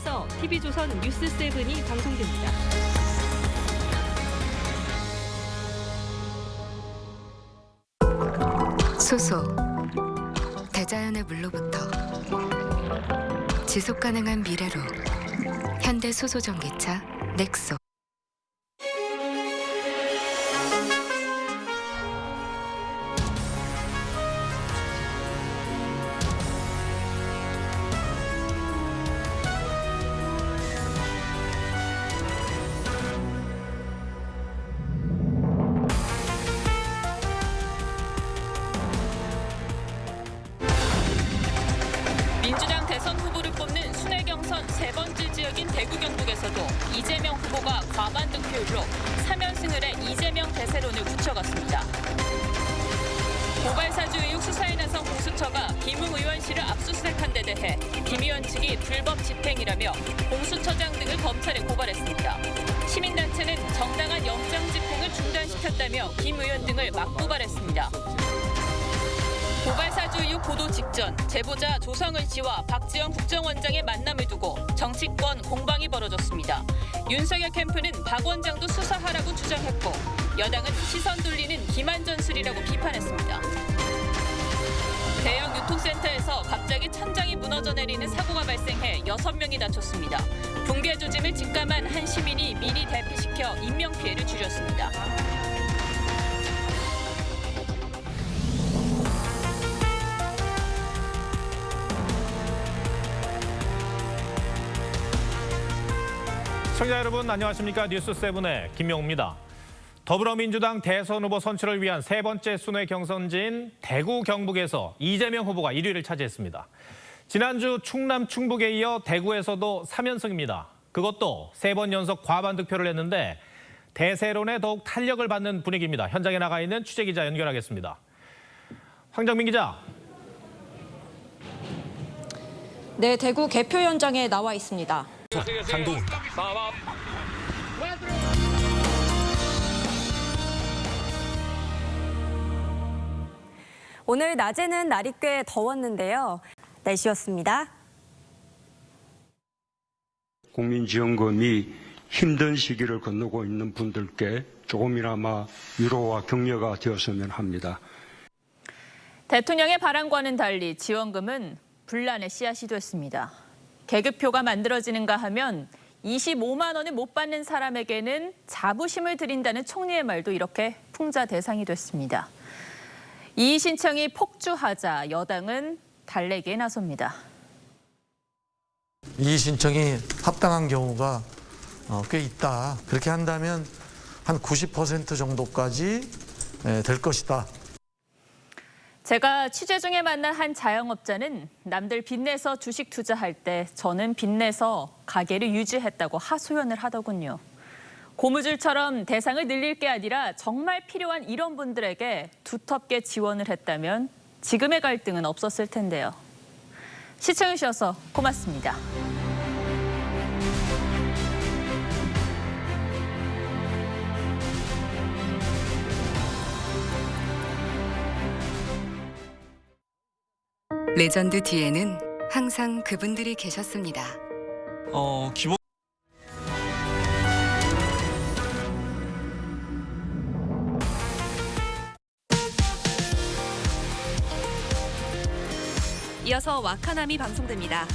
이어서 TV조선 뉴스 7이 방송됩니다. 소소 대자연의 물로부터 지속 가능한 미래로 현대 소소 전기차 넥소 민주당 대선 후보를 뽑는 순회 경선 세 번째 지역인 대구 경북에서도 이재명 후보가 과반 득표율로 3연승을 해 이재명 대세론을 굳혀갔습니다. 고발 사주 의혹 수사에 나선 공수처가 김웅 의원실을 압수수색한 데 대해 김 의원 측이 불법 집행이라며 공수처장 등을 검찰에 고발했습니다. 시민단체는 정당한 영장 집행을 중단시켰다며 김 의원 등을 맞고발했습니다. 고발 사주 이후 보도 직전 제보자 조성은 씨와 박지원 국정원장의 만남을 두고 정치권 공방이 벌어졌습니다. 윤석열 캠프는 박 원장도 수사하라고 주장했고 여당은 시선 돌리는 기만 전술이라고 비판했습니다. 대형 유통센터에서 갑자기 천장이 무너져 내리는 사고가 발생해 여섯 명이 다쳤습니다. 붕괴 조짐을 직감한 한 시민이 미리 대피시켜 인명 피해를 줄였습니다. 시청자 여러분 안녕하십니까 뉴스 세븐의 김명우입니다. 더불어민주당 대선 후보 선출을 위한 세 번째 순회 경선지인 대구 경북에서 이재명 후보가 1위를 차지했습니다. 지난주 충남 충북에 이어 대구에서도 3연승입니다. 그것도 세 번 연속 과반 득표를 했는데 대세론에 더욱 탄력을 받는 분위기입니다. 현장에 나가 있는 취재기자 연결하겠습니다. 황정민 기자. 네, 대구 개표 현장에 나와 있습니다. 장동입니다. 오늘 낮에는 날이 꽤 더웠는데요. 날씨였습니다. 국민지원금이 힘든 시기를 건너고 있는 분들께 조금이나마 위로와 격려가 되었으면 합니다. 대통령의 바람과는 달리 지원금은 분란의 씨앗이 됐습니다. 계급표가 만들어지는가 하면 25만 원을 못 받는 사람에게는 자부심을 드린다는 총리의 말도 이렇게 풍자 대상이 됐습니다. 이의 신청이 폭주하자 여당은 달래기에 나섭니다. 이 신청이 합당한 경우가 어, 꽤 있다. 그렇게 한다면 한 90% 정도까지 에, 될 것이다. 제가 취재 중에 만난 한 자영업자는 남들 빚내서 주식 투자할 때 저는 빚내서 가게를 유지했다고 하소연을 하더군요. 고무줄처럼 대상을 늘릴 게 아니라 정말 필요한 이런 분들에게 두텁게 지원을 했다면 지금의 갈등은 없었을 텐데요. 시청해주셔서 고맙습니다. 레전드 뒤에는 항상 그분들이 계셨습니다. 어, 기본 이어서 와카남이 방송됩니다.